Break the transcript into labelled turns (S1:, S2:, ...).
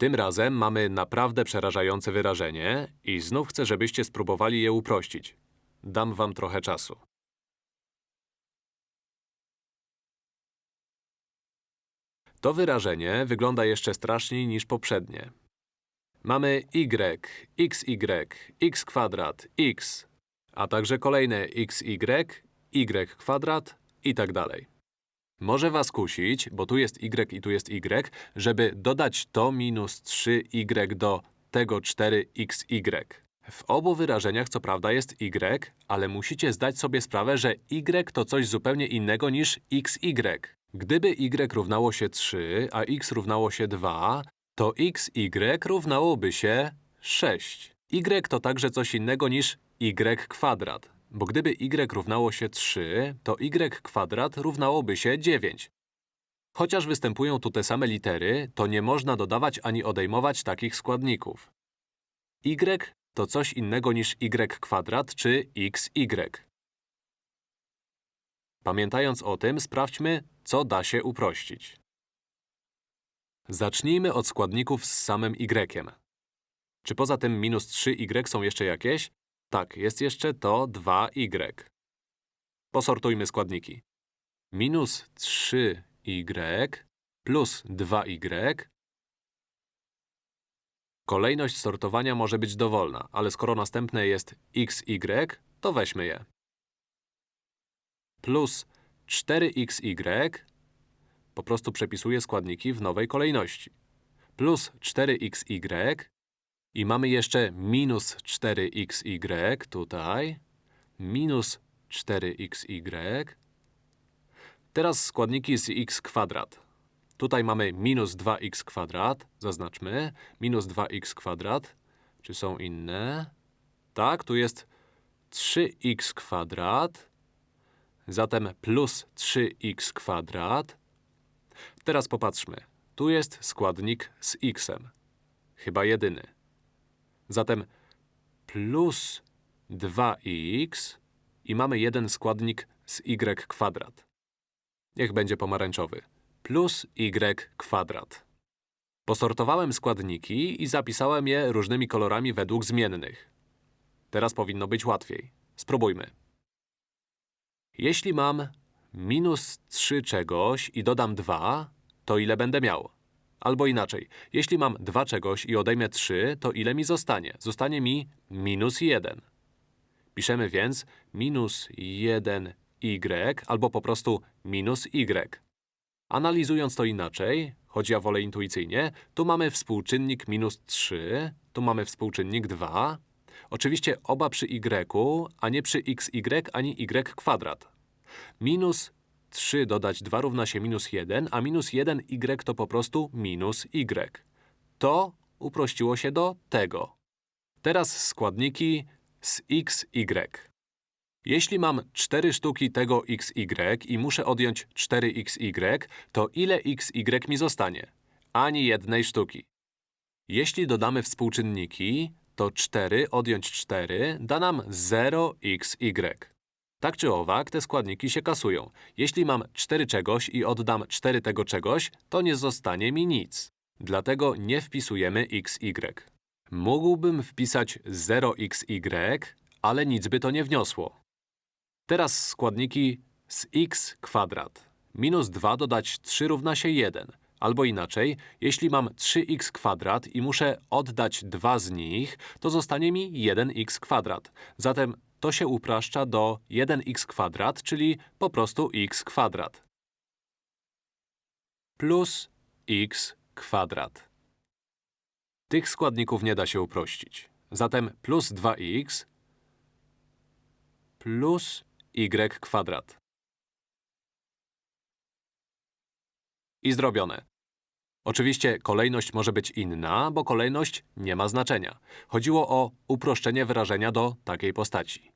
S1: Tym razem mamy naprawdę przerażające wyrażenie i znów chcę, żebyście spróbowali je uprościć. Dam wam trochę czasu. To wyrażenie wygląda jeszcze straszniej niż poprzednie. Mamy y, xy, x kwadrat, x, a także kolejne xy, y kwadrat i tak dalej. Może was kusić, bo tu jest y i tu jest y, żeby dodać to minus 3y do tego 4xy. W obu wyrażeniach co prawda jest y, ale musicie zdać sobie sprawę, że y to coś zupełnie innego niż xy. Gdyby y równało się 3, a x równało się 2, to xy równałoby się 6. y to także coś innego niż y kwadrat, bo gdyby y równało się 3, to y kwadrat równałoby się 9. Chociaż występują tu te same litery, to nie można dodawać ani odejmować takich składników. y to coś innego niż y kwadrat czy xy. Pamiętając o tym, sprawdźmy, co da się uprościć. Zacznijmy od składników z samym y. Czy poza tym minus 3y są jeszcze jakieś? Tak, jest jeszcze to 2y. Posortujmy składniki. Minus 3y plus 2y. Kolejność sortowania może być dowolna, ale skoro następne jest xy, to weźmy je. Plus 4xy po prostu przepisuję składniki w nowej kolejności. Plus 4xy i mamy jeszcze minus 4xy tutaj, minus 4xy. Teraz składniki z x kwadrat. Tutaj mamy minus 2x kwadrat, zaznaczmy, minus 2x kwadrat. Czy są inne? Tak, tu jest 3x kwadrat, zatem plus 3x kwadrat. Teraz popatrzmy. Tu jest składnik z xem. Chyba jedyny. Zatem plus 2x i mamy jeden składnik z y kwadrat. Niech będzie pomarańczowy. Plus y kwadrat. Posortowałem składniki i zapisałem je różnymi kolorami według zmiennych. Teraz powinno być łatwiej. Spróbujmy. Jeśli mam minus 3 czegoś i dodam 2, to ile będę miał? Albo inaczej, jeśli mam 2 czegoś i odejmę 3, to ile mi zostanie? Zostanie mi minus 1. Piszemy więc minus 1y albo po prostu minus y. Analizując to inaczej, choć ja wolę intuicyjnie, tu mamy współczynnik minus 3, tu mamy współczynnik 2. Oczywiście oba przy y, a nie przy xy ani y kwadrat. Minus 3 dodać 2 równa się minus 1, a minus 1y to po prostu minus y. To uprościło się do tego. Teraz składniki z x, y. Jeśli mam 4 sztuki tego xy i muszę odjąć 4xy, to ile xy mi zostanie? Ani jednej sztuki. Jeśli dodamy współczynniki, to 4 odjąć 4 da nam 0xy. Tak czy owak, te składniki się kasują. Jeśli mam 4 czegoś i oddam 4 tego czegoś, to nie zostanie mi nic. Dlatego nie wpisujemy xy. Mógłbym wpisać 0xy, ale nic by to nie wniosło. Teraz składniki z x kwadrat. Minus 2 dodać 3 równa się 1. Albo inaczej, jeśli mam 3x kwadrat i muszę oddać 2 z nich, to zostanie mi 1x kwadrat. Zatem to się upraszcza do 1x kwadrat, czyli po prostu x kwadrat. Plus x kwadrat. Tych składników nie da się uprościć. Zatem plus 2x plus y kwadrat. I zrobione. Oczywiście kolejność może być inna, bo kolejność nie ma znaczenia. Chodziło o uproszczenie wyrażenia do takiej postaci.